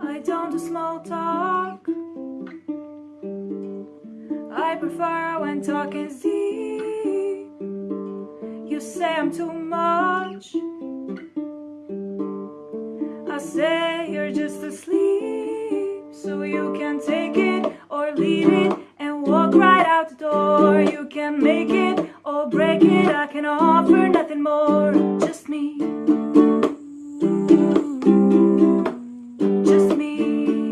I don't do small talk. I prefer when talking's deep. You say I'm too much. I say can offer nothing more Just me. Just me.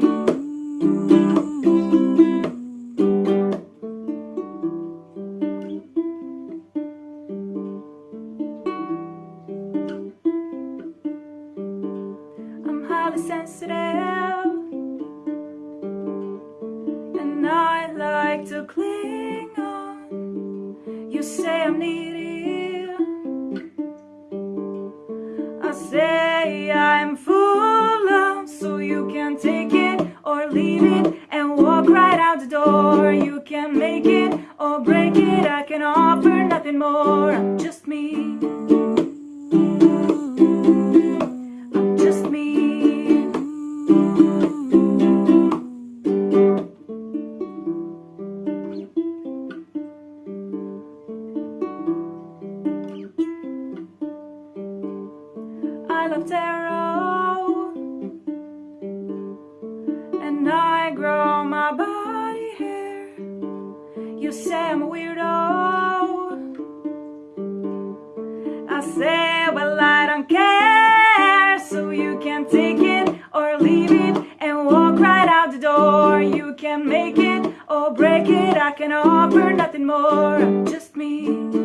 I'm highly sensitive And I like to cling on. You say I'm needy Say I'm full of So you can take it or leave it And walk right out the door. You can make it or break it. I can offer nothing more. I'm just me I love tarot And I grow my body hair. You say I'm a weirdo. I say, well I don't care. So you can take it or leave it And walk right out the door. You can make it or break it. I can offer nothing more. Just me